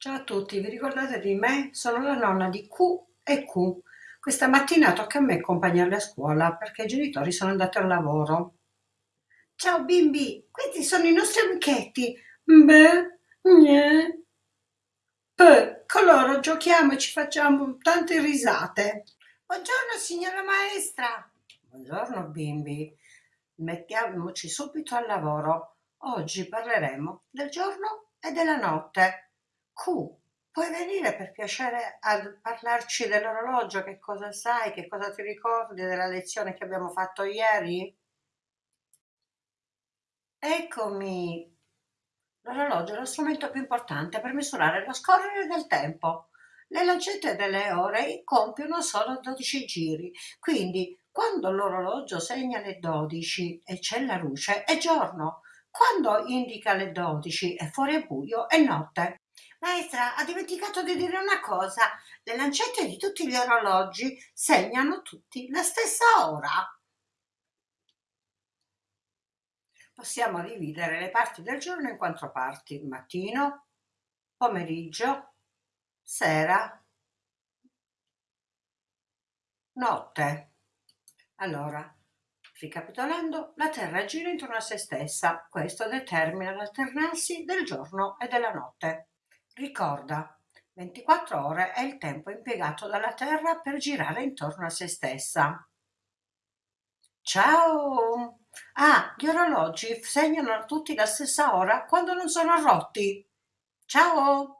Ciao a tutti, vi ricordate di me? Sono la nonna di Q e Q. Questa mattina tocca a me accompagnarli a scuola perché i genitori sono andati al lavoro. Ciao bimbi, questi sono i nostri amichetti. Con loro giochiamo e ci facciamo tante risate. Buongiorno signora maestra. Buongiorno bimbi. Mettiamoci subito al lavoro. Oggi parleremo del giorno e della notte. Q, puoi venire per piacere a parlarci dell'orologio? Che cosa sai? Che cosa ti ricordi della lezione che abbiamo fatto ieri? Eccomi! L'orologio è lo strumento più importante per misurare lo scorrere del tempo. Le lancette delle ore compiono solo 12 giri, quindi quando l'orologio segna le 12 e c'è la luce è giorno, quando indica le 12 e fuori è buio è notte. Maestra, ha dimenticato di dire una cosa. Le lancette di tutti gli orologi segnano tutti la stessa ora. Possiamo dividere le parti del giorno in quattro parti. Mattino, pomeriggio, sera, notte. Allora, ricapitolando, la Terra gira intorno a se stessa. Questo determina l'alternarsi del giorno e della notte. Ricorda, 24 ore è il tempo impiegato dalla Terra per girare intorno a se stessa. Ciao! Ah, gli orologi segnano tutti la stessa ora quando non sono rotti. Ciao!